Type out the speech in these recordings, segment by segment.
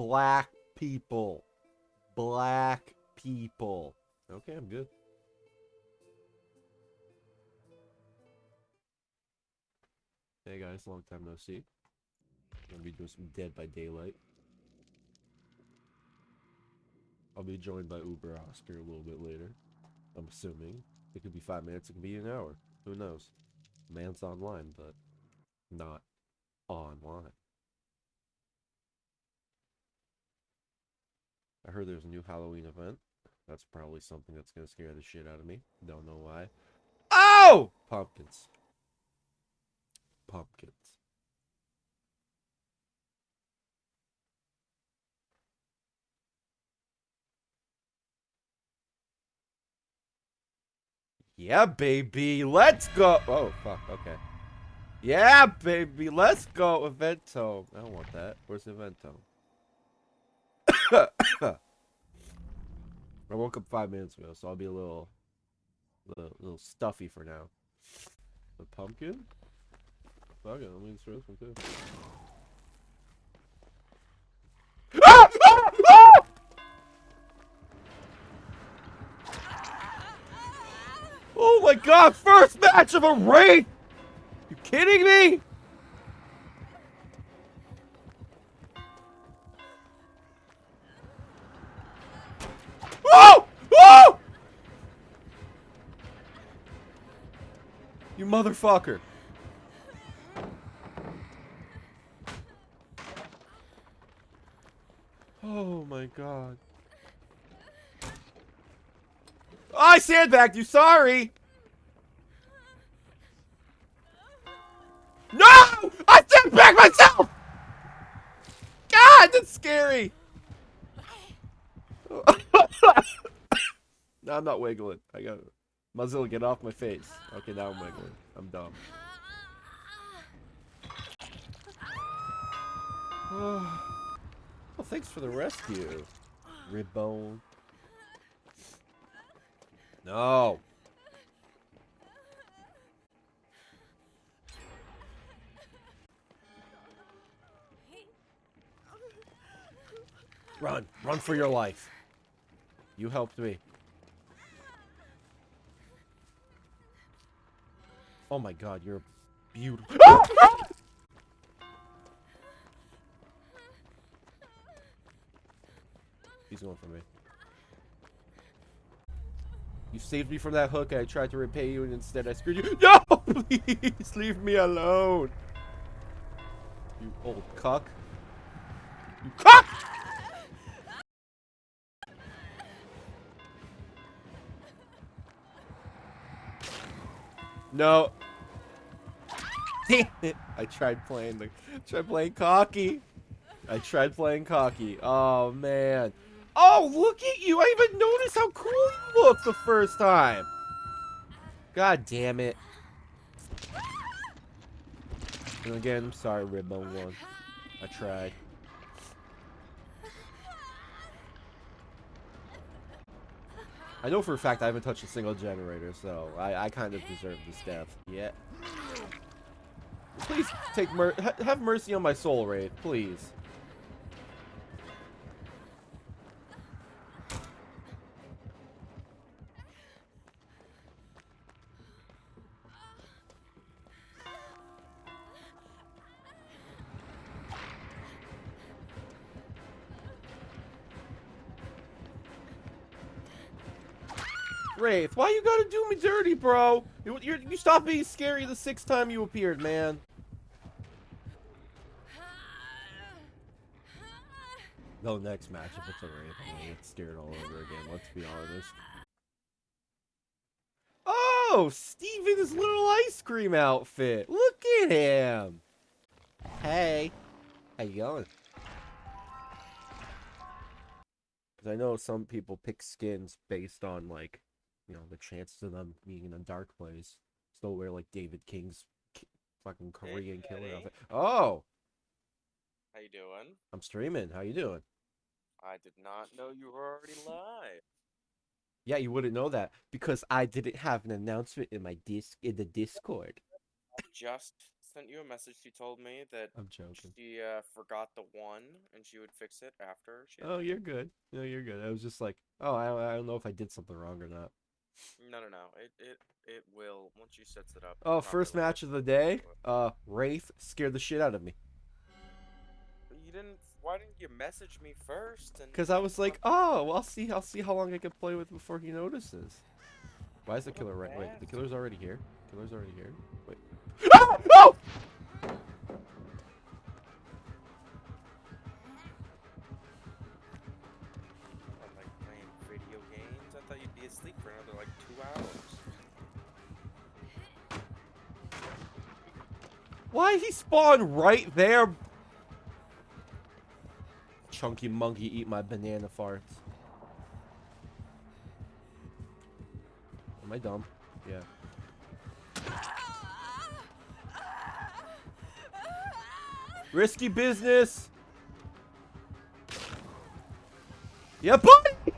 Black people. Black people. Okay, I'm good. Hey guys, long time no see. Gonna be doing some Dead by Daylight. I'll be joined by Uber Oscar a little bit later. I'm assuming. It could be five minutes, it could be an hour. Who knows? Man's online, but not online. I heard there's a new Halloween event. That's probably something that's gonna scare the shit out of me. Don't know why. Oh! Pumpkins. Pumpkins. Yeah, baby. Let's go. Oh, fuck. Okay. Yeah, baby. Let's go. Evento. I don't want that. Where's Evento? I woke up five minutes ago, so I'll be a little, little, little stuffy for now. The pumpkin? Fuck it, let me throw this one too. Oh my god, first match of a raid! You kidding me? Oh! Oh! You motherfucker. Oh my god. I sandbagged you, sorry! I'm not wiggling. I got Mozilla, get off my face. Okay, now I'm wiggling. I'm dumb. well, thanks for the rescue. Ribbone. No. Run. Run for your life. You helped me. Oh my god, you're beautiful. Ah! He's going for me. You saved me from that hook. And I tried to repay you, and instead I screwed you. No! Please, leave me alone. You old cuck. You cuck! No. I tried playing the tried playing cocky. I tried playing cocky. Oh man. Oh, look at you! I even noticed how cool you look the first time. God damn it. And again, I'm sorry, Ribbone one. I tried. I know for a fact I haven't touched a single generator, so I, I kind of deserve this death. Yeah. Please take mer ha have mercy on my soul rate, please. Wraith, why you gotta do me dirty, bro? You, you, stopped being scary the sixth time you appeared, man. No, next match, if it's a Wraith, get scared all over again, let's be honest. Oh, Steven's little ice cream outfit. Look at him. Hey, how you going? Because I know some people pick skins based on, like, you know, the chances of them being in a dark place. Still wear like David King's fucking Korean hey, killer outfit. Oh. How you doing? I'm streaming. How you doing? I did not know you were already live. Yeah, you wouldn't know that because I didn't have an announcement in my disc in the Discord. I just sent you a message. She told me that I'm joking. she uh, forgot the one and she would fix it after. She Oh, you're good. No, you're good. I was just like, oh, I, I don't know if I did something wrong or not. No, no, no. It it it will once she sets it up. Oh, first match of the day. Uh, Wraith scared the shit out of me. You didn't. Why didn't you message me first? And Cause I was like, oh, well, I'll see, I'll see how long I can play with before he notices. Why is the killer right? Wait, the killer's already here. Killer's already here. Wait. Ah! Oh! I'm like playing video games. I thought you'd be asleep for another like two hours. Why he spawned right there? Chunky monkey eat my banana farts. Am I dumb? Yeah. Risky business. Yeah, buddy.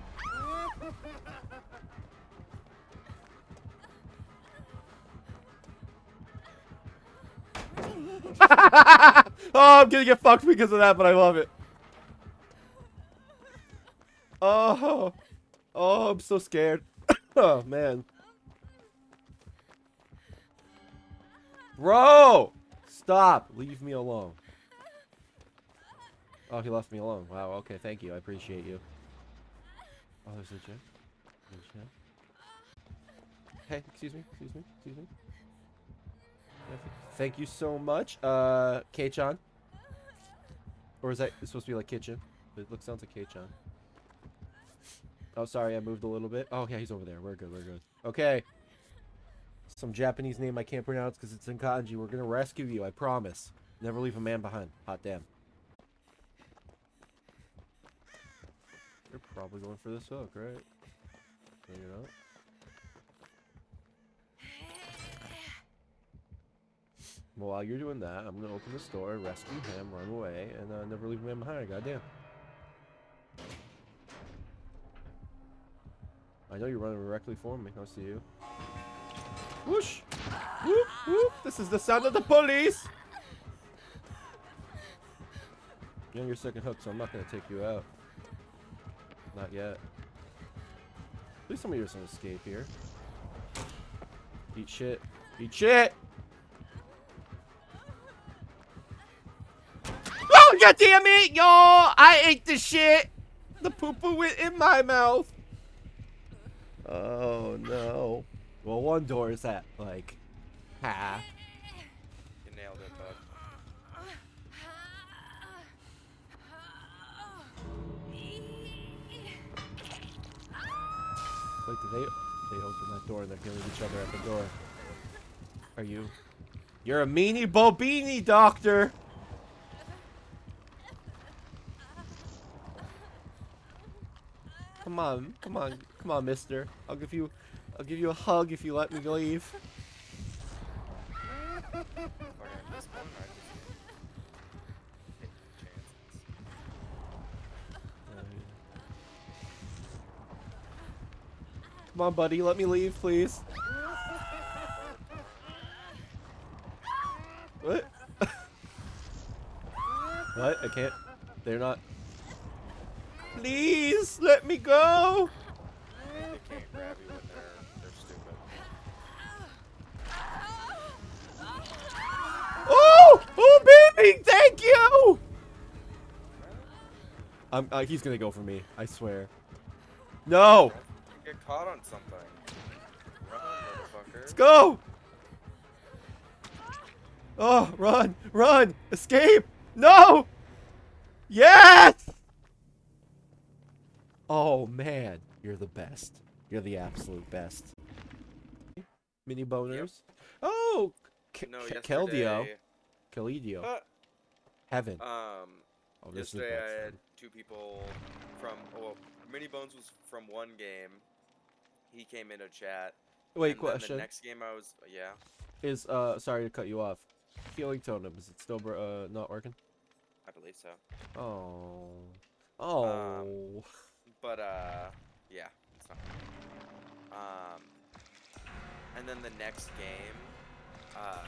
oh, I'm gonna get fucked because of that, but I love it. Oh, oh, I'm so scared. oh man, bro, stop. Leave me alone. Oh, he left me alone. Wow. Okay, thank you. I appreciate you. Oh, there's a gym. There's a gym. Hey, excuse me. Excuse me. Excuse me. Thank you so much, uh, K-chan. Or is that supposed to be like kitchen? It looks sounds like K-chan. Oh, sorry, I moved a little bit. Oh, yeah, he's over there. We're good, we're good. Okay. Some Japanese name I can't pronounce because it's in kanji. We're gonna rescue you, I promise. Never leave a man behind. Hot damn. You're probably going for this hook, right? No, you're not. Well, while you're doing that, I'm gonna open this door, rescue him, run away, and uh, never leave a man behind. Goddamn. I know you're running directly for me. I see you. Whoosh! Whoop! Whoop! This is the sound of the police! You're on your second hook, so I'm not gonna take you out. Not yet. At least some of yours can escape here. Eat shit. Eat shit! Oh, god damn it, y'all! I ate the shit! The poo-poo went in my mouth. Oh, no. Well, one door is at, like, half. You nailed it, bud. Wait, did they... They opened that door and they're killing each other at the door. Are you... You're a meanie bobini, doctor! Come on, come on, come on, mister. I'll give you... I'll give you a hug if you let me leave. Come on, buddy, let me leave, please. What? what? I can't. They're not. Please let me go. They can't grab you when they're they're stupid. Oh, oh, thank you. I'm. Uh, he's gonna go for me. I swear. No. Get caught on something. Run, motherfucker. Let's go. Oh, run, run, escape. No. Yes. Oh man, you're the best. You're the absolute best. Mini boners. Oh, K- No, K- Keldio, Kalidio, Uh, Heaven. um, Oh, this is the yesterday I had two people from. Well, Mini Bones was from one game. He came in a chat. Wait, question. The next game I was. Yeah. Is uh, sorry to cut you off. Healing totem is it still br- uh not working? I believe so. Oh, oh. But uh, yeah, it's not. Um, and then the next game, uh,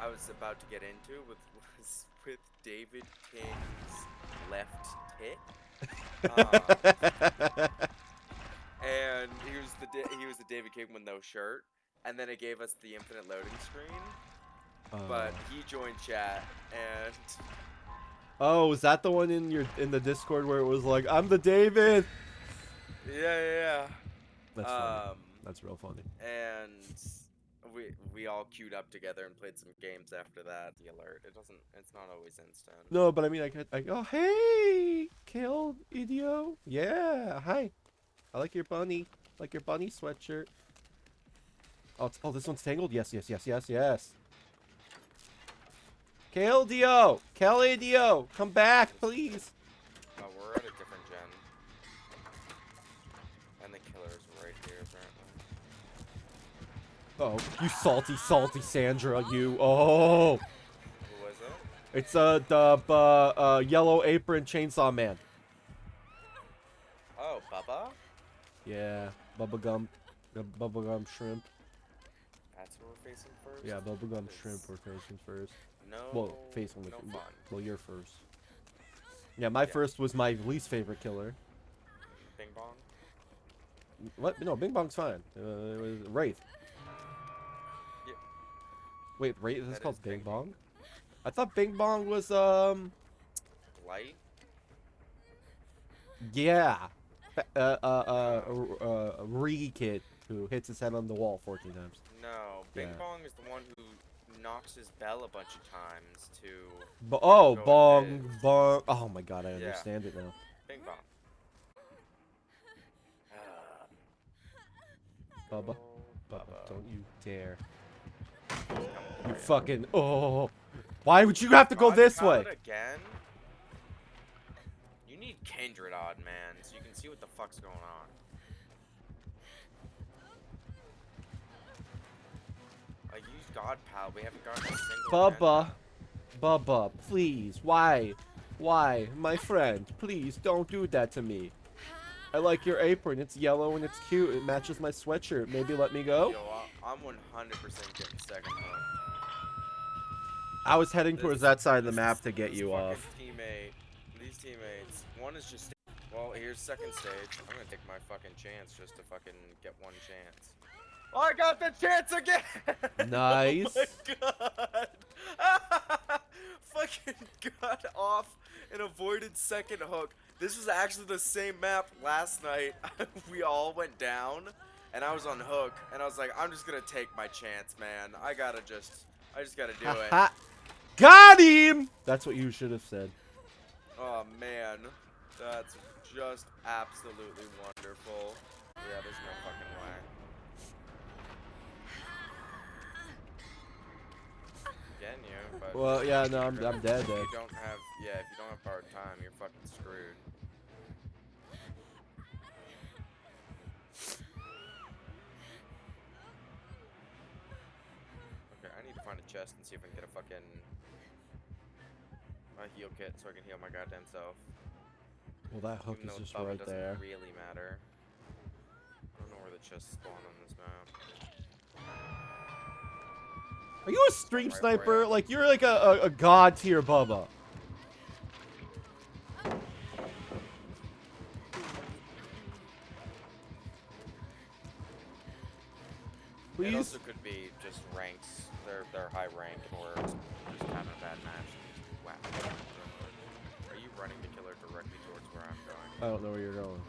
I was about to get into with was with David King's left tit. Um, and he was the he was the David King with no shirt, and then it gave us the infinite loading screen. But Uh, he joined chat, and oh, was that the one in your in the Discord where it was like, "I'm the David"? yeah, yeah, That's yeah. funny. Um, That's real funny. and we we all queued up together and played some games after that. The alert. It doesn't. It's not always instant. No, but I mean, I could, I oh hey, killed idio. Yeah, hi. I like your bunny, like your bunny sweatshirt. Oh, it's, oh, this one's tangled. Yes, yes, yes, yes, yes. Kale Dio, Kelly Dio, come back, please. Oh, you salty, salty Sandra, you. Oh, Who was it? it's uh the uh, uh yellow apron chainsaw man. Oh, Bubba? Yeah, bubblegum, the bubblegum shrimp. That's who we're facing first? Yeah, bubblegum That shrimp is we're facing first. No. Well, face only. No fun. Well, you're first. Yeah, my Yeah. first was my least favorite killer. Bing bong? What? No, Bing Bong's fine. Uh, it was Wraith. Yeah. Wait, Wraith is That called is Bing Bong? I thought Bing Bong was um. Light? Yeah. Uh, uh, uh, uh, uh, Ree kid who hits his head on the wall 14 times. No. Bing Yeah. bong is the one who knocks his bell a bunch of times to Bo- oh, Bong, ahead. Bong. Oh my god, I Yeah. understand it now. Bing bong. Bubba, Bubba, don't you dare. Come You fucking. Oh. Why would you have to go God, this way? Again? You need Kindred Odd Man so you can see what the fuck's going on. I used God Pal, we haven't gotten a single Bubba. agenda. Bubba, please. Why? Why? My friend, please don't do that to me. I like your apron. It's yellow and it's cute. It matches my sweatshirt. Maybe let me go? Yo, I'm 100% getting second. I was heading This- towards that side of the map to get you off. Teammate, these teammates, one is just. Well, here's second stage. I'm gonna take my fucking chance just to fucking get one chance. Oh, I got the chance again! Nice. Oh my god! fucking got off and avoided second hook. This was actually the same map last night. we all went down, and I was on hook, and I was like, I'm just gonna take my chance, man. I gotta just, I just gotta do it. Got him! That's what you should have said. Oh man, that's just absolutely wonderful. Yeah, there's no fucking way. Getting you, but Well, yeah, no, I'm, I'm dead If you don't have, yeah, if you don't have part time, you're fucking screwed. Chest and see if I can get a fucking a heal kit so I can heal my goddamn self. Well, that hook is just right doesn't there. really matter. I don't know where the chests spawn on this map. Are you a stream Right sniper? am. Like, you're like a, a, a god tier Bubba. It Please? also could be just ranks. They're they're high rank and we're just having a bad match. Wow. Are you running the killer directly towards where I'm going? I don't know where you're going.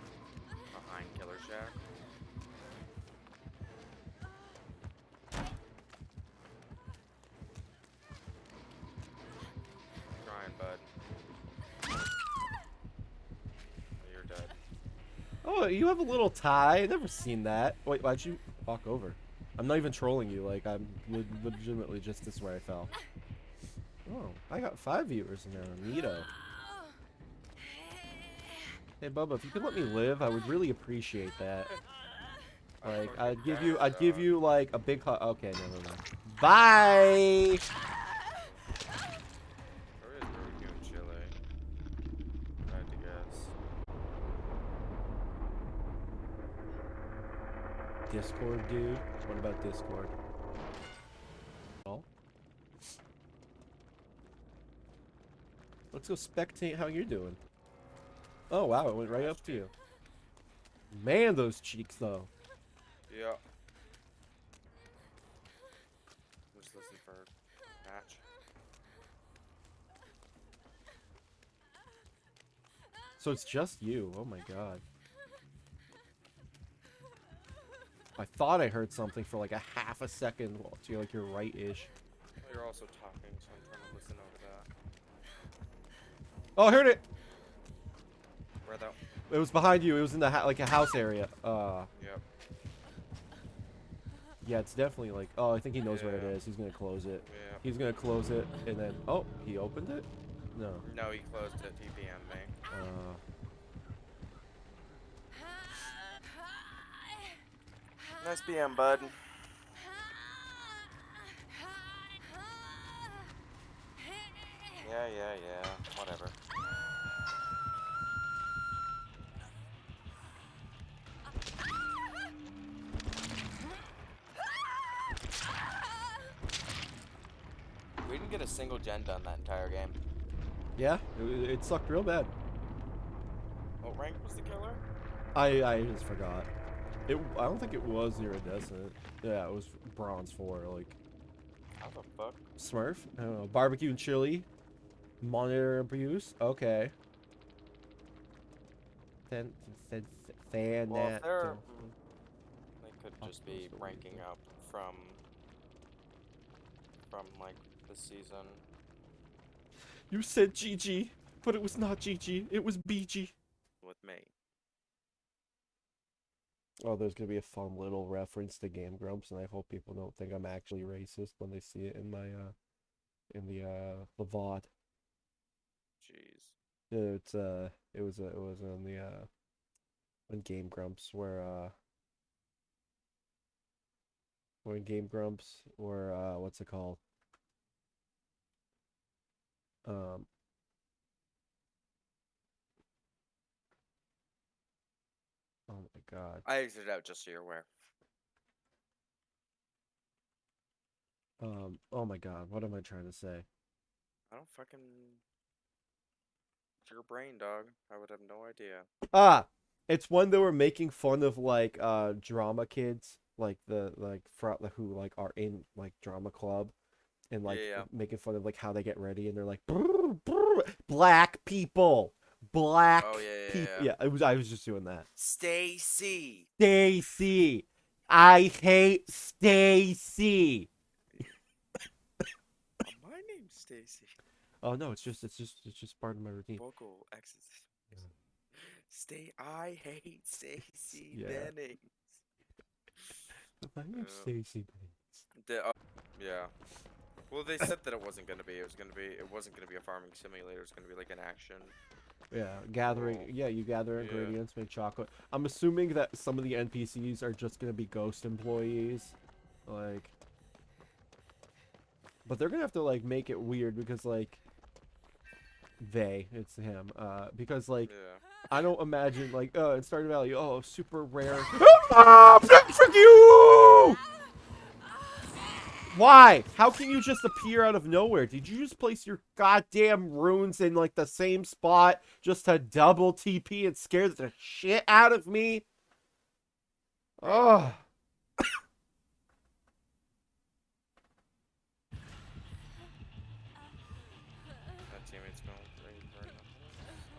Behind Killer Shack? Trying, bud. Oh, you're dead. Oh, you have a little tie. I've never seen that. Wait, why'd you walk over? I'm not even trolling you. Like, I'm le- legitimately just this where I fell. Oh, I got five viewers now. Neato. Hey, Bubba, if you could let me live, I would really appreciate that. Like, I'd give you, I'd give you like a big hug. Okay, never mind. Bye. Discord, dude? What about Discord? Oh. Let's go spectate how you're doing. Oh, wow, it went right up to you. Man, those cheeks, though. Yeah. Just listen for match. So it's just you. Oh my god. I thought I heard something for like a half a second well, to like your right-ish. Well, you're also talking, so I'm trying to listen over that. Oh, I heard it. Where though? It was behind you. It was in the ha like a house area. Uh, Yep. yeah, it's definitely like. Oh, I think he knows what it Yeah. is. He's gonna close it. Yeah. He's gonna close it and then. Oh, he opened it. No. No, he closed it. He PM'd me. Uh, Nice PM, bud. Yeah, yeah, yeah. Whatever. We didn't get a single gen done that entire game. yeah, it, it sucked real bad. What rank was the killer? I I just forgot. It. I don't think it was iridescent. Yeah, it was bronze four. Like How the fuck? Smurf. I don't know. Barbecue and chili. Monitor abuse. Okay. Fan. Fan. fan Well, that- they're, mm, they could just be ranking up from, from like the season. You said GG, but it was not GG. It was BG. with me. Oh, there's gonna be a fun little reference to Game Grumps, and I hope people don't think I'm actually racist when they see it in my uh, in the uh, the VOD. Jeez. It's uh, it was uh, it was on the uh, on Game Grumps where uh, when Game Grumps or uh, what's it called? Um. Oh my God. I exited out just so you're aware. Um. Oh my God. What am I trying to say? I don't fucking. It's your brain, dog. I would have no idea. Ah, it's one that were making fun of like uh drama kids, like the like fro who like are in like drama club, and like Yeah, yeah. making fun of like how they get ready, and they're like "Brr, brr, black people, black Oh, yeah, yeah, people. yeah. Yeah, it was. I was just doing that. Stacy. Stacy, I hate Stacy. Oh, my name's Stacy. Oh no, it's just it's just it's just part of my routine. Vocal X's. Yeah. Stay. I hate Stacy Yeah. Bennings. My name's Yeah. Stacy. The, uh, yeah. Well, they said that it wasn't gonna be. It was gonna be. It wasn't gonna be a farming simulator. It was gonna be like an action. Yeah, gathering. Cool. Yeah, you gather Yeah. ingredients, make chocolate. I'm assuming that some of the NPCs are just gonna be ghost employees, like. But they're gonna have to like make it weird because like. They, it's him. Uh, because like Yeah. I don't imagine like uh in Stardew Valley, oh super rare. ah, frick you! Why? How can you just appear out of nowhere? Did you just place your goddamn runes in like the same spot just to double TP and scare the shit out of me? Oh. That teammate's going for you right now.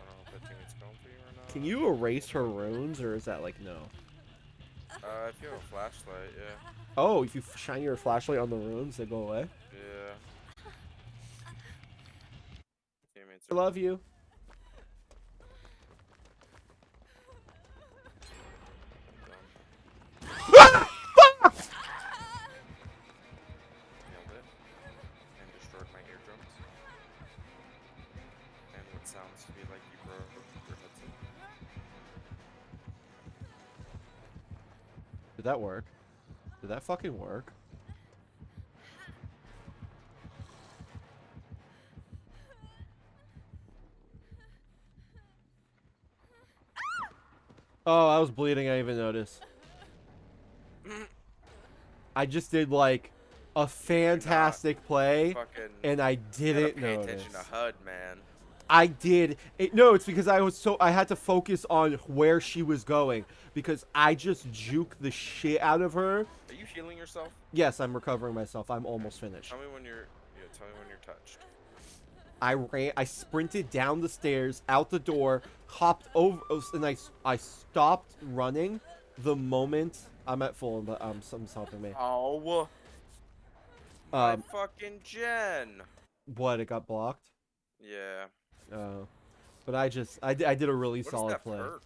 I don't know if that teammate's going for you or not. Can you erase her runes or is that like no? Uh, if you have a flashlight, yeah. Oh, if you shine your flashlight on the runes, they go away. Yeah. I love you. Did that work? Did that fucking work? Oh, I was bleeding. I didn't even notice. I just did like a fantastic play, and I didn't pay notice. attention to HUD, man. I did. It, no, it's because I was so I had to focus on where she was going because I just juke the shit out of her. Are you healing yourself? Yes, I'm recovering myself. I'm almost finished. Tell me when you're. Yeah, tell me when you're touched. I ran. I sprinted down the stairs, out the door, hopped over, and I I stopped running the moment I'm at full. But um, someone's helping me. Oh. My Um, fucking gen. what? It got blocked. Yeah. Oh, but I just I, I did a really What is solid that play. perk?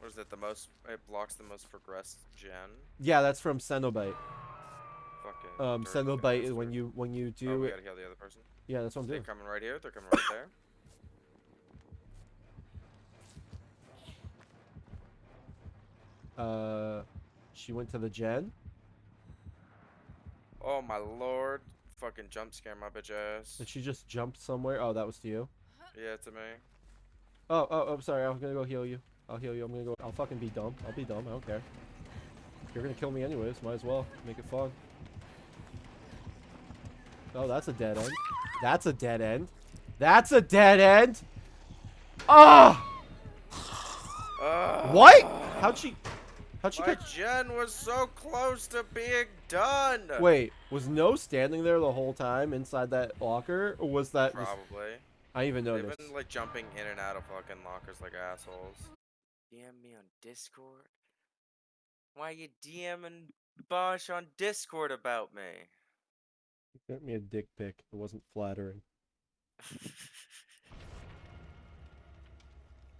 What is it? The most. It blocks the most progressed gen? Yeah, that's from Cenobite. Fucking. Um, Cenobite is when you when you do... Oh, we gotta heal the other person. Yeah, that's what I'm They're doing. coming right here. They're coming right there. Uh, she went to the gen. Oh my lord. Fucking jump scare my bitch ass. Did she just jump somewhere? Oh, that was to you. Yeah, to me. Oh, oh, I'm sorry. I'm gonna go heal you. I'll heal you. I'm gonna go. I'll fucking be dumb. I'll be dumb. I don't care. You're gonna kill me anyways. Might as well make it fun. Oh, that's a dead end. That's a dead end. That's a dead end. Ah! Uh, What? How'd she? How'd she My get? gen was so close to being done. Wait, was No standing there the whole time inside that locker, or was that? Just, Probably. I didn't even They've noticed. been like jumping in and out of fucking lockers like assholes. DM me on Discord. Why you DMing Bosh on Discord about me? Sent me a dick pic. It wasn't flattering.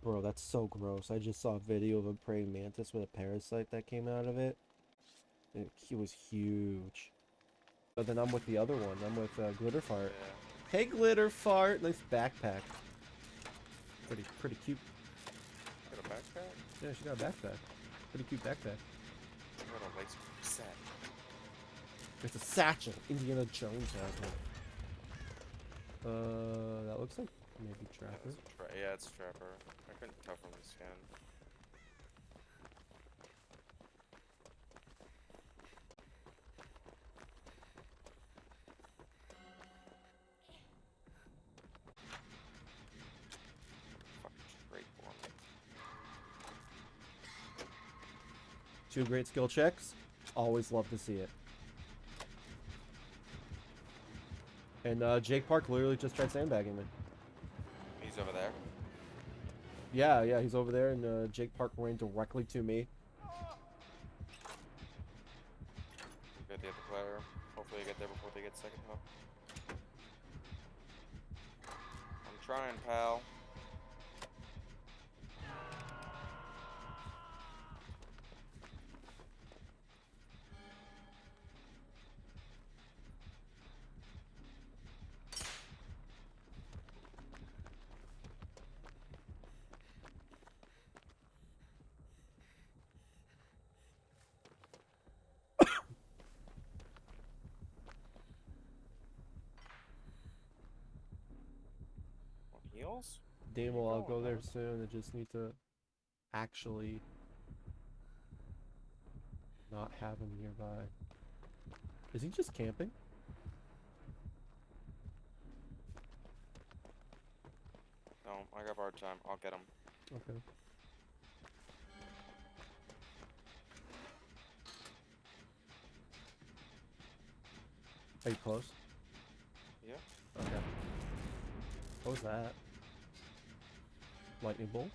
Bro, that's so gross. I just saw a video of a praying mantis with a parasite that came out of it. It, he was huge. But then I'm with the other one. I'm with uh, Glitter yeah. Fart. Hey, Glitter Fart. Nice backpack. Pretty, pretty cute. Got a backpack? Yeah, she got a backpack. Pretty cute backpack. Got a lace set. It's a satchel. Indiana Jones has one. Uh, that looks like maybe Yeah, Trapper. a tra- yeah, it's Trapper. I couldn't tell from the skin. Fucking straight for me. Two great skill checks. Always love to see it. And uh, Jake Park literally just tried sandbagging me. Yeah, yeah, he's over there, and uh, Jake Park ran directly to me. Get the other player. Hopefully you get there before they get second hook. I'm trying, pal. Want Damo, I'll go there soon. I just need to actually not have him nearby. Is he just camping? No, I got hard time. I'll get him. Okay. Are you close? Yeah. Okay. What was that? Lightning bolt?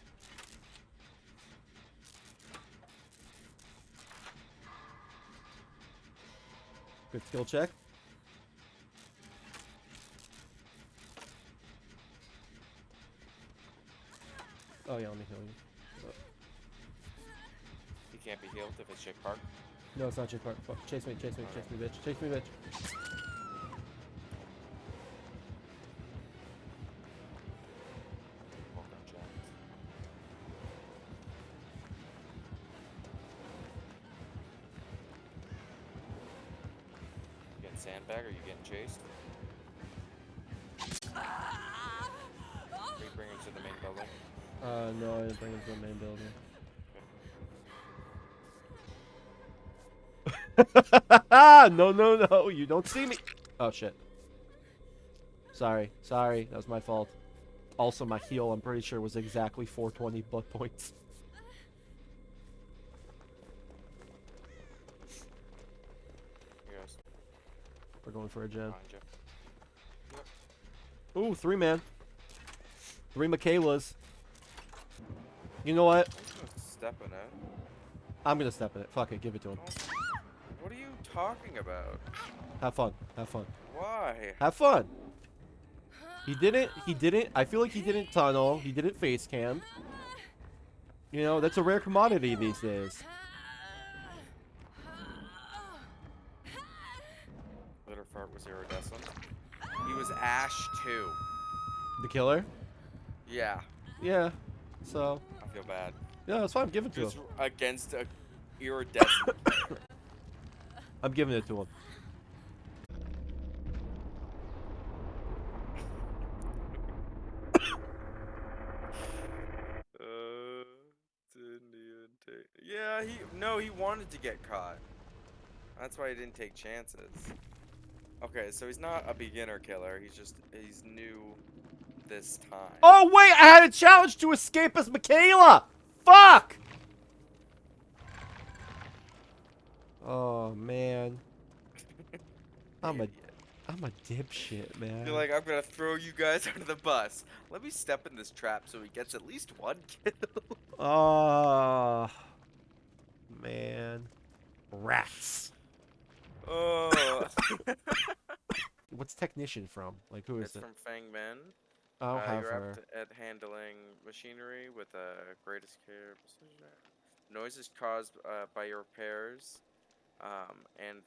Good skill check. Oh yeah, let me heal you. He can't be healed if it's Jake Park. No, it's not Jake Park. Fuck. Chase me, chase me, chase me, bitch. Chase me, bitch. no, no, no, you don't see me. Oh shit. Sorry, sorry, that was my fault. Also, my heal, I'm pretty sure, was exactly 420 blood points. We're going for a gen. Ooh, three man. Three Mikaelas. You know what? He's gonna step in it. I'm gonna step in it. Fuck it, give it to him. What are you talking about? Have fun. Have fun. Why? Have fun. He didn't. He didn't. I feel like he didn't tunnel. He didn't face cam. You know, that's a rare commodity these days. Litter fart was iridescent. He was Ash too. The killer. Yeah, Yeah. So I feel bad. yeah, it's fine. Give it to Just him. against a iridescent. I'm giving it to him. uh, didn't even take. Yeah, he no, he wanted to get caught. That's why he didn't take chances. Okay, so he's not a beginner killer. He's just he's new this time. Oh wait, I had a challenge to escape as Mikaela. Fuck. Oh man, I'm a. I'm a dipshit, man. You're like, I'm gonna throw you guys under the bus. Let me step in this trap so he gets at least one kill. Oh man, rats. Oh, What's technician from? Like who is it's it? from Feng Min. I don't uh, have you're her. at handling machinery with uh, greatest care. precision. Noises caused uh, by your repairs, um, and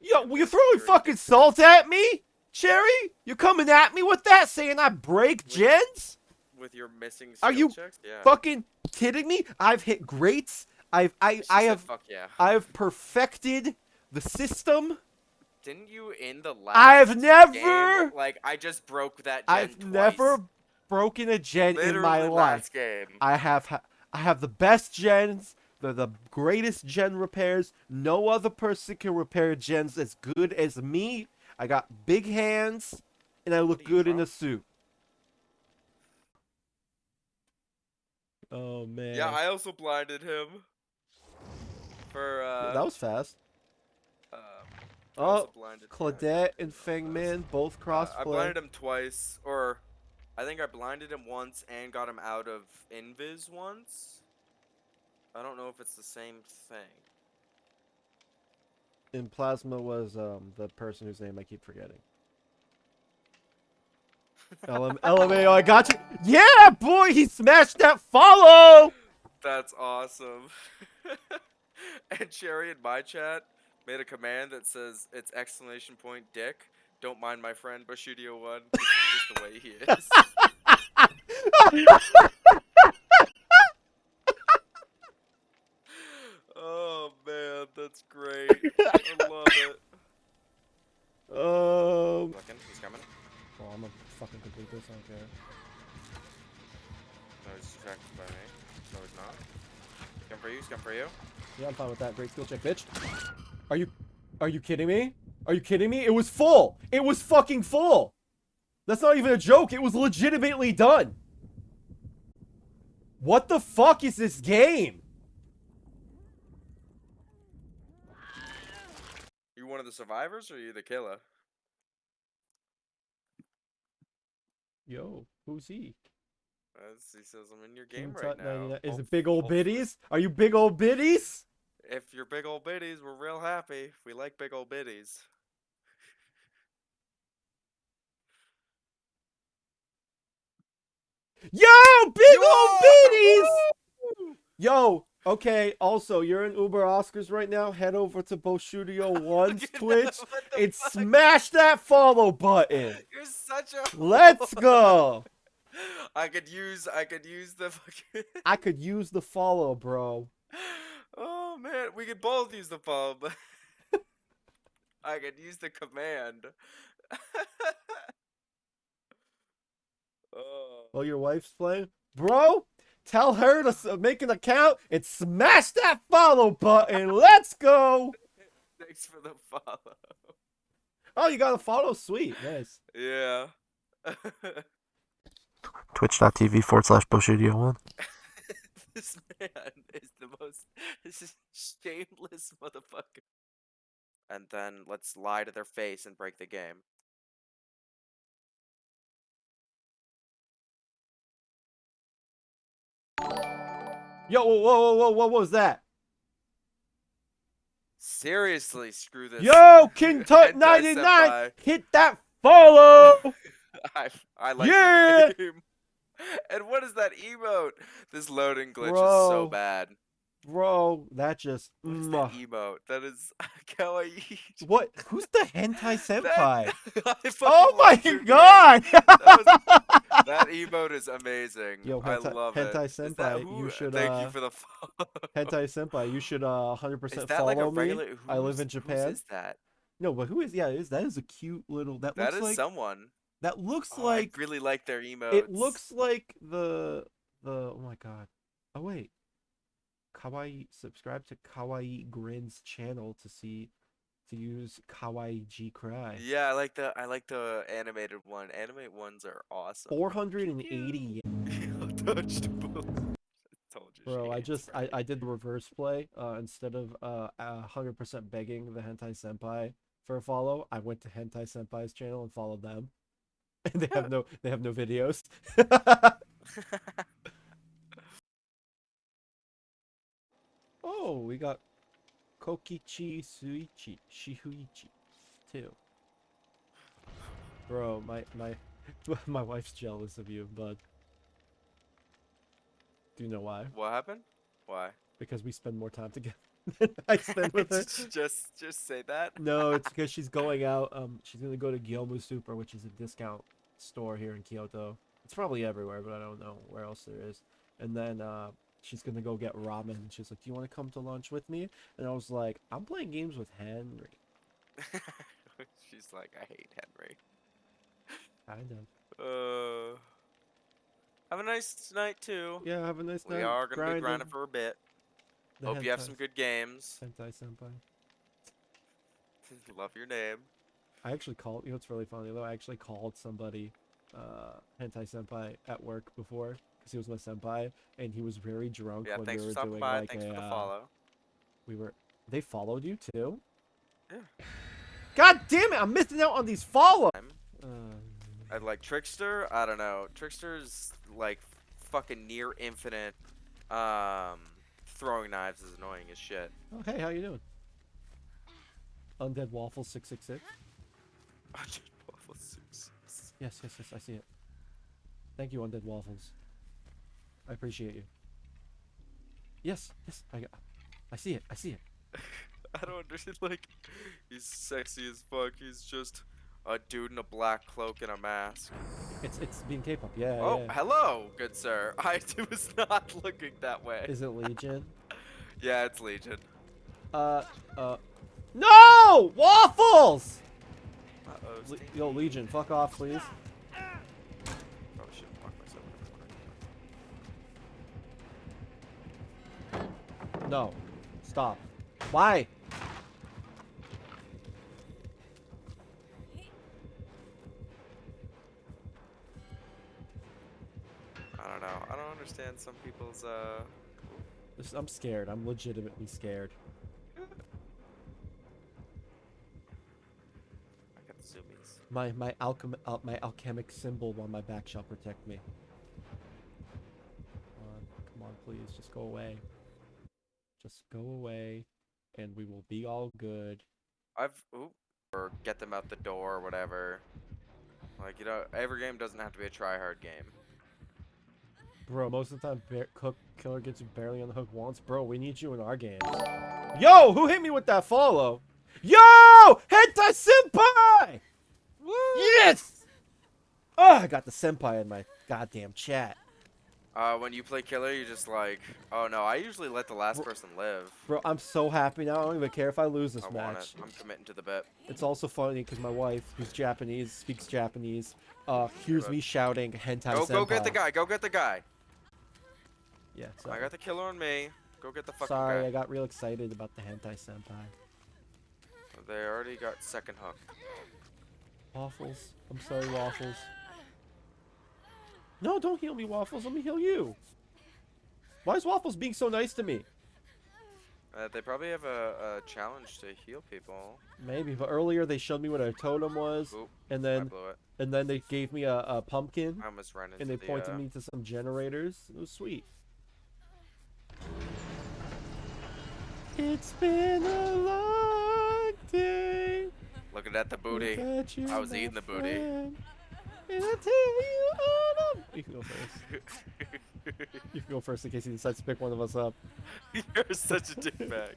Yo, and will you the throwing fucking salt at me, Cherry? You're coming at me with that, saying I break Wait. gens? with your missing Are you checks? Yeah. Fucking kidding me? I've hit greats. I've I She I said, have Fuck yeah. I've perfected the system. Didn't you in the last? I've game, never like I just broke that. Gen I've twice. never broken a gen Literally in my life. game. I have I have the best gens. They're the greatest gen repairs. No other person can repair gens as good as me. I got big hands, and I look good in a suit. Oh man. Yeah, I also blinded him. For uh, that was fast. um, I Oh, Claudette and Uh, Feng Min both uh, cross I blinded him twice, or I think I blinded him once and got him out of invis once. I don't know if it's the same thing. And Plasma was um the person whose name I keep forgetting. LM- LMAO, I got you. Yeah, boy, he smashed that follow. That's awesome. and Cherry in my chat made a command that says it's exclamation point dick. Don't mind my friend Bushidio one. This is just the way he is. oh man, that's great. I love it. Um. Looking, he's coming. Oh, I'm gonna fucking complete this. I don't care. No, he's distracted by me. No, he's not. He's come for you. He's come for you. Yeah, I'm fine with that. Great skill check, bitch. Are you, are you kidding me? Are you kidding me? It was full. It was fucking full. That's not even a joke. It was legitimately done. What the fuck is this game? You one of the survivors, or are you the killer? Yo, who's he? Uh, As he says, I'm in your game right now. 99 Is Hope- it big old hopefully- biddies? Are you big old biddies? If you're big old biddies, we're real happy. We like big old biddies. Yo, big old Yo! biddies! Yo, okay, also, you're in Uber Oscars right now. Head over to Studio 1's Look Twitch and fuck? smash that follow button. You're such a. Let's go. I could use. I could use the fucking. I could use the follow, bro. oh man, we could both use the phone, but I could use the command. oh. While your wife's playing, bro. Tell her to make an account and smash that follow button. Let's go. Thanks for the follow. Oh, you got a follow. Sweet, nice. Yeah. Twitch.tv forward slash Bushidio1. this man is the most this is shameless motherfucker. And then let's lie to their face and break the game. Yo, whoa, whoa, whoa, whoa, what was that? Seriously, screw this. Yo, King Tut 99, hit that follow! I, I like Yeah! And what is that emote? This loading glitch is so bad. Bro, that just. What is that emote? That is kawaii. What? Who's the hentai senpai? That- oh my love your name. god! That emote is amazing. Yo, I hentai- love hentai it. That senpai, who- you should, Thank uh, you for the follow. hentai senpai, you should uh 100% follow like a me. I live in Japan. Is that? No, but who is? Yeah, is that is a cute little. That, That looks is like someone. that looks Oh, like I really like their emotes. it looks like the the oh my god. Oh wait. Kawaii subscribe to Kawaii Grin's channel to see to use Kawaii G Cry. Yeah, I like the I like the animated one. Animate ones are awesome. 480 Touched both. I told you. Bro, I just me. I, I did the reverse play. Uh, instead of uh a hundred percent begging the hentai senpai for a follow, I went to hentai senpai's channel and followed them. And they have no they have no videos. Oh, we got Kokichi Suichi Shihuichi too. Bro, my my my wife's jealous of you, bud. Do you know why? what happened? Why? because we spend more time together I spend with her. just just say that. No, it's because she's going out. Um, she's gonna go to Gyomu Super, which is a discount store here in Kyoto. It's probably everywhere, but I don't know where else there is. And then uh, she's gonna go get ramen. She's like, "Do you want to come to lunch with me?" And I was like, "I'm playing games with Henry." She's like, I hate Henry. Kind of. Uh, have a nice night too. Yeah. Have a nice we night. We are gonna be grinding grinding for a bit. the Hope you have some good games. hentai senpai. Love your name. I actually called. You know what's really funny though? I actually called somebody, uh, hentai senpai at work before because he was my senpai, and he was very drunk Yeah, when we were doing by. like Thanks a. for the uh, follow. we were. They followed you too. Yeah. God damn it! I'm missing out on these follow. I'm- Uh, I'd like Trickster. I don't know. Trickster's like fucking near infinite. Um, throwing knives is annoying as shit. oh hey, how you doing? Undead Waffle six six six. Yes, yes, yes. I see it. Thank you, Undead Waffles. I appreciate you. Yes, yes. I got. I see it. I see it. I don't understand. Like, he's sexy as fuck. He's just a dude in a black cloak and a mask. It's it's being K-pop. Yeah. oh, yeah. hello, good sir. I was not looking that way. Is it Legion? Yeah, it's Legion. Uh, uh, no! Waffles! Uh-oh, Le- Yo, Legion, fuck off, please. No. Stop. Why? I don't know. I don't understand some people's, uh... I'm scared. I'm legitimately scared. I got the zoomies. My my alchem al my alchemic symbol on my back shall protect me. Come on, come on, please, just go away. Just go away, and we will be all good. I've... Ooh. Or get them out the door or whatever. Like, you know, every game doesn't have to be a try-hard game. Bro, most of the time, Bear Cook Killer gets you barely on the hook once. Bro, we need you in our games. Yo, who hit me with that follow? Yo, hit Hentai Senpai! Yes! Oh, I got the senpai in my goddamn chat. Uh, when you play killer, you just like, oh no, I usually let the last Bro- person live. Bro, I'm so happy now. I don't even care if I lose this I match. I'm committing to the bit. It's also funny because my wife, who's Japanese, speaks Japanese, uh, hears me shouting hentai Go, senpai. go get the guy. Go get the guy. Yeah, I got the killer on me. Go get the fucking Sorry, guy. I got real excited about the hentai senpai. They already got second hook. Waffles. I'm sorry, Waffles. No, don't heal me, Waffles. Let me heal you. Why is Waffles being so nice to me? Uh, they probably have a, a challenge to heal people. Maybe, but earlier they showed me what a totem was, Oop, and then and then they gave me a, a pumpkin, I almost ran into and they the, pointed uh, me to some generators. It was sweet. It's been a long day. Looking at the booty. I was eating the booty. And I tell you all You can go first. You can go first in case he decides to pick one of us up. You're such a dickbag.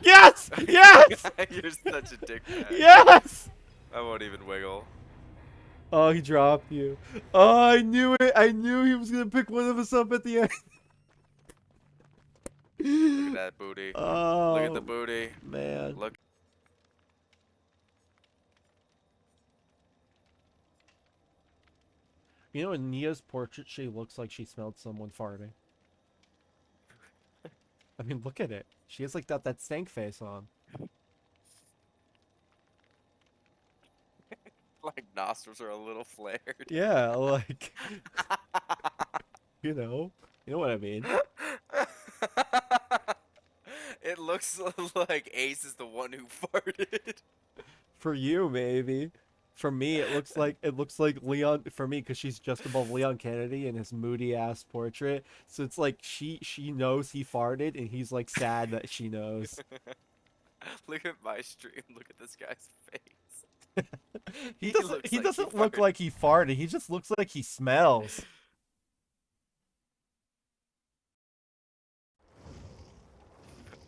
Yes! Yes! You're such a dickbag. yes! I won't even wiggle. Oh, he dropped you. Oh, I knew it. I knew he was gonna pick one of us up at the end. Look at that booty. Oh, Look at the oh, booty. man. Look. You know, in Nea's portrait, she looks like she smelled someone farting. I mean, look at it. She has like that that stank face on. Like nostrils are a little flared. Yeah, like you know, you know what I mean. it looks like Ace is the one who farted. For you, maybe. For me, it looks like it looks like Leon. For me, because she's just above Leon Kennedy in his moody ass portrait. So it's like she she knows he farted, and he's like sad that she knows. Look at my stream. Look at this guy's face. He He doesn't. He like doesn't look farted. like he farted. He just looks like he smells.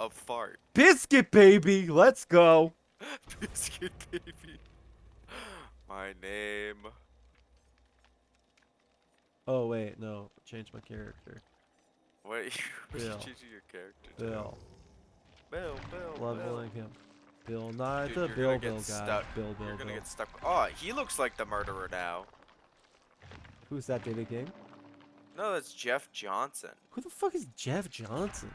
A fart. Biscuit baby, let's go. Biscuit baby. My name. Oh wait, no, change my character. What are you, what are you Bill. changing your character to? Bill, Bill, Bill, Bill. leveling him. Bill Nye Dude, the Bill Bill guy. stuck. Bill Bill You're gonna Bill. get stuck. Oh, he looks like the murderer now. Who's that, David King? No, that's Jeff Johnson. Who the fuck is Jeff Johnson?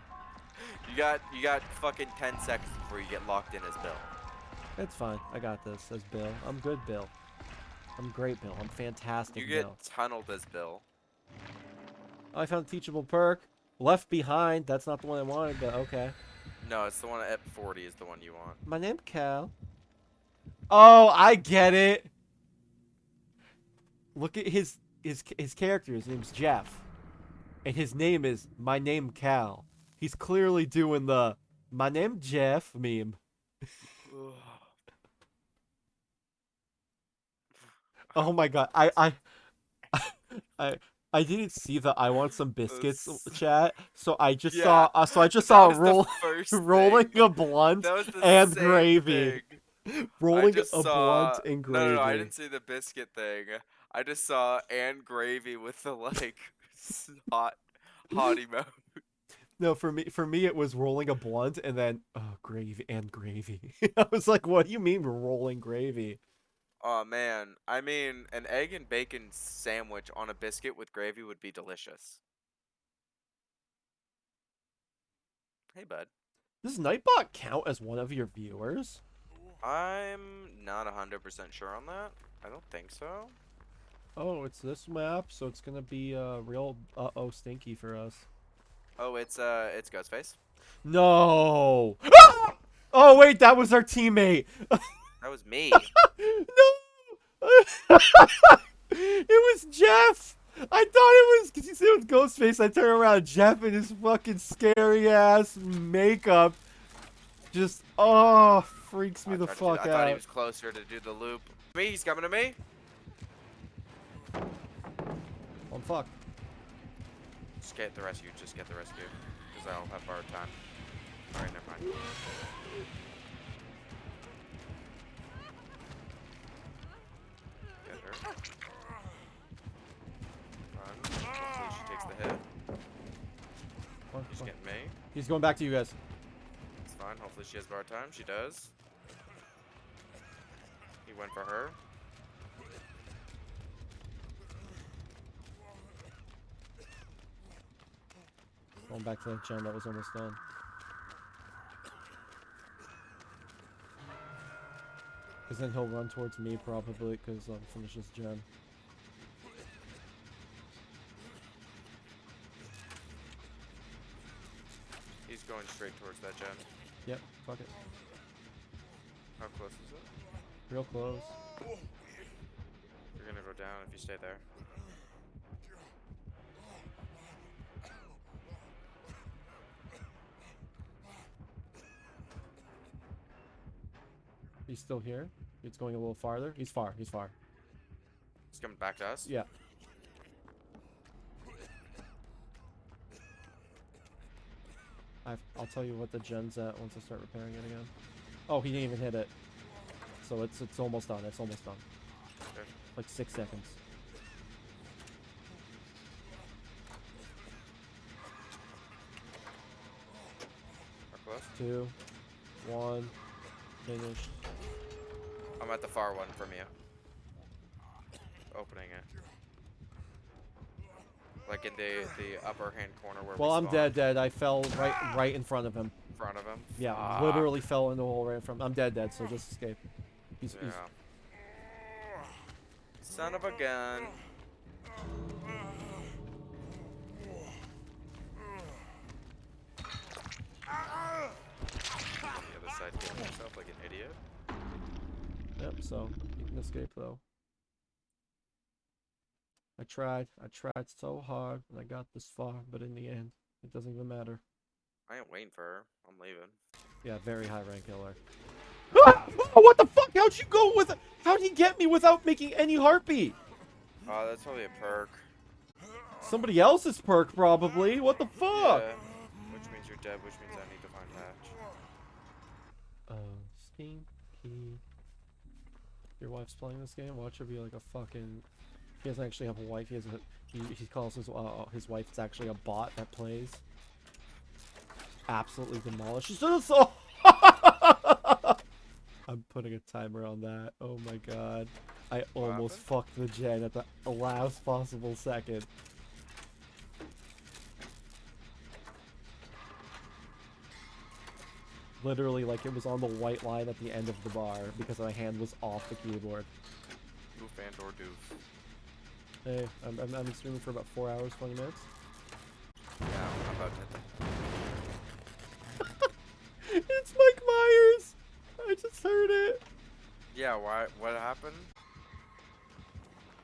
You got you got fucking 10 seconds before you get locked in as Bill. It's fine. I got this. As Bill, I'm good, Bill. I'm great, Bill. I'm fantastic, You get Bill. tunneled as Bill. Oh, I found a teachable perk. Left behind. That's not the one I wanted, but okay. No, it's the one at 40 is the one you want. My name Cal. Oh, I get it. Look at his his his character. His name's Jeff, and his name is my name Cal. He's clearly doing the my name Jeff meme. Oh my god, I I I I didn't see the I want some biscuits chat, so I just Yeah, saw uh, so I just saw roll rolling thing. a blunt That was the and gravy. thing. Rolling a saw, blunt and gravy. no, no, I didn't see the biscuit thing. I just saw and gravy with the like hot hot emote. No, for me, for me, it was rolling a blunt and then oh, gravy and gravy. I was like, "What do you mean rolling gravy?" Oh man, I mean, an egg and bacon sandwich on a biscuit with gravy would be delicious. Hey, bud. Does Nightbot count as one of your viewers? I'm not 100% sure on that. I don't think so. Oh, it's this map, so it's gonna be uh, real uh oh stinky for us. Oh, it's uh, it's Ghostface. No. oh wait, that was our teammate. That was me. no. it was Jeff. I thought it was because you said it was Ghostface. I turn around, Jeff in his fucking scary ass makeup, just oh freaks me I the fuck do- fuck I thought he was closer to do the loop. Me, he's coming to me. Oh, I'm fucked. Just get the rescue. Just get the rescue. Because I'll have hard time. Alright, never mind. Her. Run. Hopefully she takes the hit. Fuck, She's fuck. getting me. He's going back to you guys. It's fine. Hopefully she has bar time. She does. He went for her. Going back to that gen that was almost done. Because then he'll run towards me probably because I'll um, finish this gen. He's going straight towards that gen. Yep, fuck it. How close is it? Real close. You're gonna go down if you stay there. He's still here? He's going a little farther. He's far. He's far. He's coming back to us. Yeah. I've, I'll tell you what the gen's at once I start repairing it again. Oh, he didn't even hit it. So it's it's almost done. It's almost done. Okay. Like six seconds. Two, one, finished. I'm at the far one from you. Opening it. Like in the the upper hand corner where Well, we I'm dead, dead. I fell right right in front of him. In front of him. Yeah, literally fell in the hole right in front. I'm dead, dead. So just escape. He's, he's Yeah. Son of a gun. The other side killing himself like an idiot. Yep, so you can escape though. I tried. I tried so hard and I got this far, but in the end, it doesn't even matter. I ain't waiting for her. I'm leaving. Yeah, very high rank killer. Ah! Oh, what the fuck? How'd you go with How'd he get me without making any heartbeat? Oh, that's probably a perk. Somebody else's perk, probably. What the fuck? Yeah. Which means you're dead, which means I need to find patch. Oh, stinky. Your wife's playing this game. Watch her be like a fucking. He doesn't actually have a wife. He has a. He, he calls his uh, his wife. It's actually a bot that plays. Absolutely demolishes us all. I'm putting a timer on that. Oh my god. I What almost happened? fucked the gen at the last possible second. Literally, like it was on the white line at the end of the bar because my hand was off the keyboard. Oof and or doof. Hey, I'm, I'm, I'm streaming for about 4 hours, 20 minutes. Yeah, I'm about to. it's Mike Myers! I just heard it! Yeah, why? What happened?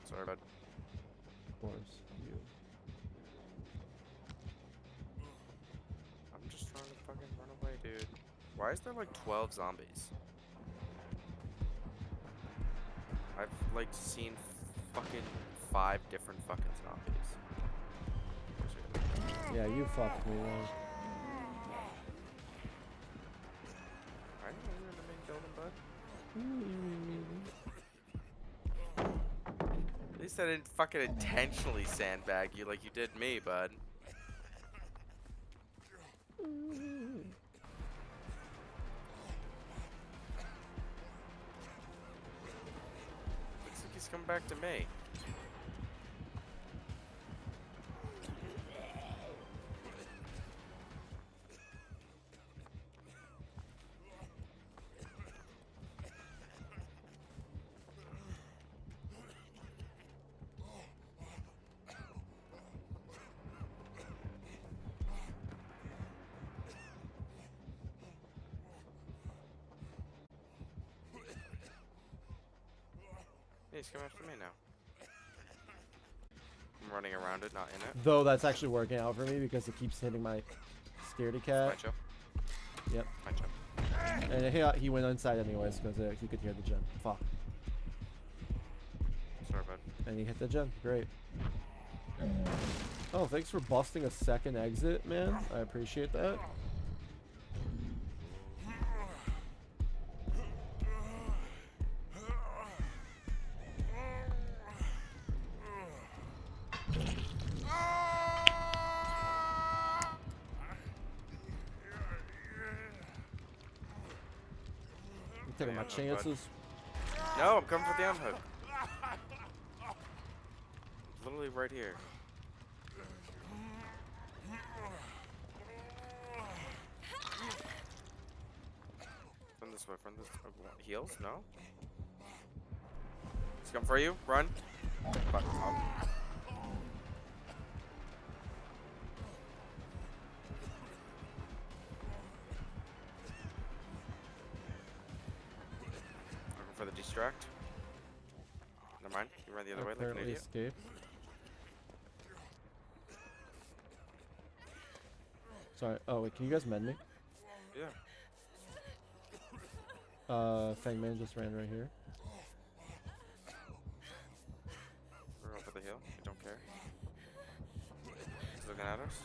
Sorry, bud. Of course, you. I'm just trying to fucking run away, dude. Why is there like 12 zombies? I've like seen fucking five different fucking zombies. Yeah, you fucked me, man. I didn't know you were in the main building, bud. At least I didn't fucking intentionally sandbag you like you did me, bud. Coming back to me. He's coming after me now. I'm running around it, not in it. Though that's actually working out for me because it keeps hitting my scaredy cat. Yep. My job. And he, he went inside anyways because uh, he could hear the gen. Fuck. Sorry, bud. And he hit the gen. Great. Oh, thanks for busting a second exit, man. I appreciate that. I'm taking my Yeah, no, bud. chances. No, I'm coming for the unhook. Literally right here. From this way, from this what, heels? No? He's coming for you. Run. Fuck. Distract. Never mind. You ran the other way like an Apparently idiot. escaped. Sorry. Oh wait, can you guys mend me? Yeah. Uh, Feng Min just ran right here. We're over the hill. We don't care. He's looking at us.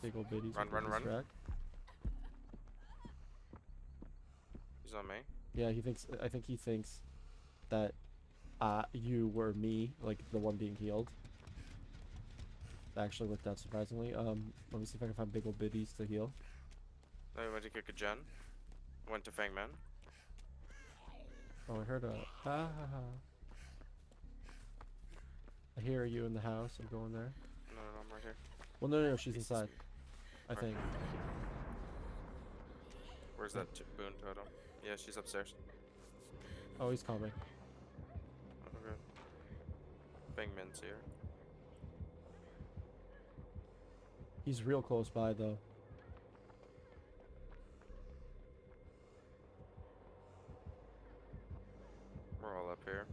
Big old biddies. Run, run, run. On me. Yeah, he thinks. I think he thinks that uh, you were me, like the one being healed. That actually worked out surprisingly. Um, let me see if I can find big old biddies to heal. I went to kick a gen. Went to Feng Min. Oh, I heard a ah ha ha. I hear you in the house. I'm going there. No, no, no, I'm right here. Well, no, no, no she's inside. I think. Where's that boon totem? Yeah, she's upstairs. Oh, he's coming. Okay. Feng Min's here. He's real close by though. We're all up here.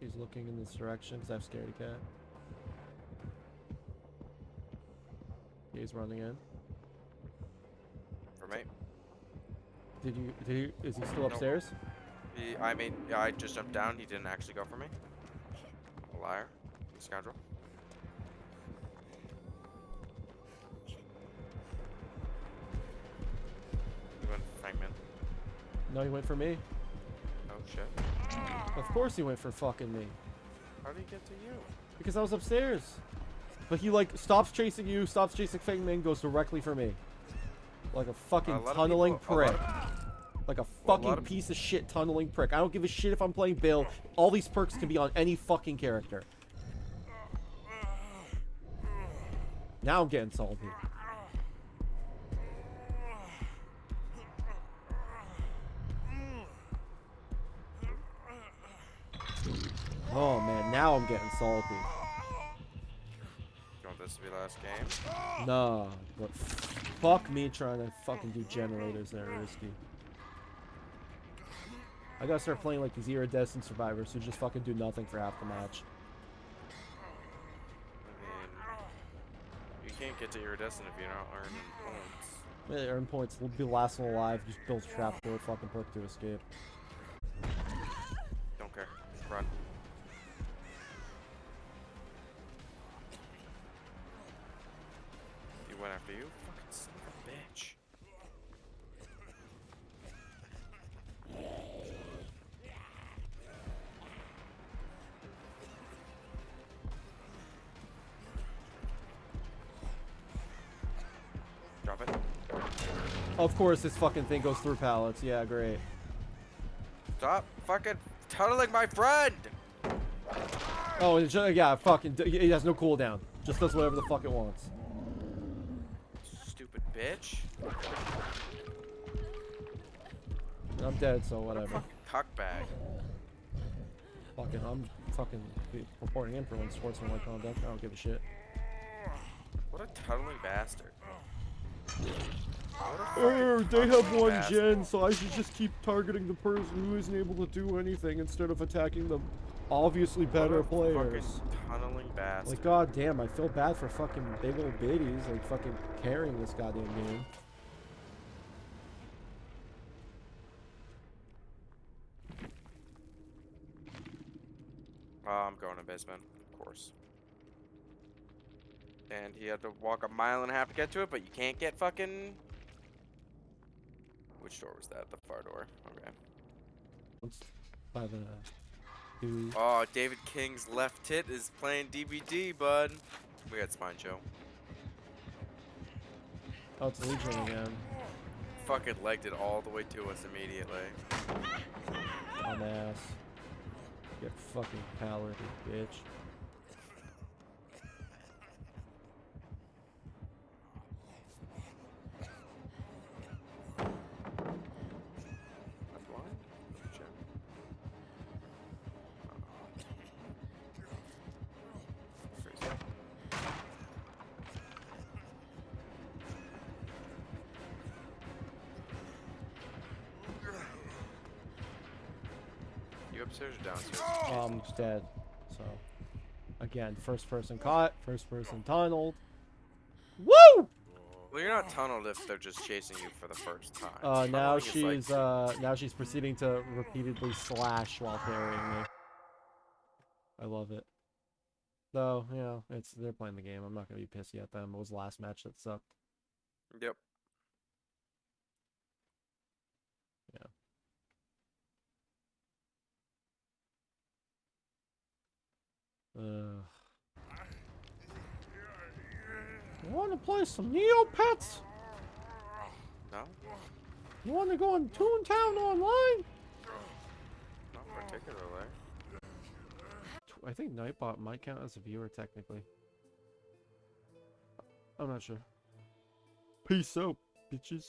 He's looking in this direction because I've scared a cat. He's running in. For me. Did you? Did you? Is he still upstairs? He, I mean, yeah, I just jumped down. He didn't actually go for me. A liar. Scoundrel. He went for Feng Min. No, he went for me. Oh shit. Of course he went for fucking me. How did he get to you? Because I was upstairs. But he like stops chasing you, stops chasing Feng Min, goes directly for me. Like a fucking of tunneling people- a prick. Like a Well, a fucking of- piece of shit tunneling prick. I don't give a shit if I'm playing Bill. All these perks can be on any fucking character. Now I'm getting salty. Oh man, now I'm getting salty. You want this to be last game? Nah, but fuck me trying to fucking do generators that are risky. I gotta start playing like these iridescent survivors who just fucking do nothing for half the match. I mean, you can't get to iridescent if you're not earning points. Eh, Earn points, will be last one alive, just build trapdoor fucking perk to escape. Don't care. Run. He went after you? Fucking son of a bitch. Of course this fucking thing goes through pallets, yeah, great. Stop fucking tunneling my friend! Oh, it, yeah, fucking, it has no cooldown. Just does whatever the fuck it wants. Stupid bitch. I'm dead, so whatever. Cockbag. fucking, I'm fucking reporting in for when sportsmanlike conduct. I don't give a shit. What a tunneling bastard. Er, they have one gen, so I should just keep targeting the person who isn't able to do anything instead of attacking the obviously better players. Tunneling bastard. Like, god damn, I feel bad for fucking big old biddies, like fucking carrying this goddamn game. Oh, I'm going to basement, of course. And he had to walk a mile and a half to get to it, but you can't get fucking. Which door was that? The far door. Okay. By the. Oh, David King's left tit is playing DVD, bud. We got Spine Show. Oh, it's Legion again. Fucking legged it all the way to us immediately. Dumbass. Get fucking you bitch. Downstairs? Um, dead. So, again, first person caught, first person tunneled. Woo! Well, you're not tunneled if they're just chasing you for the first time. Uh, now Tunneling is like- she's uh, now she's proceeding to repeatedly slash while parrying me. I love it. Though, you know, it's they're playing the game. I'm not gonna be pissy at them. It was the last match that sucked. Yep. Ugh. Want to play some Neopets? No? You want to go on Toontown online? Not particularly. I think Nightbot might count as a viewer technically. I'm not sure. Peace out, bitches.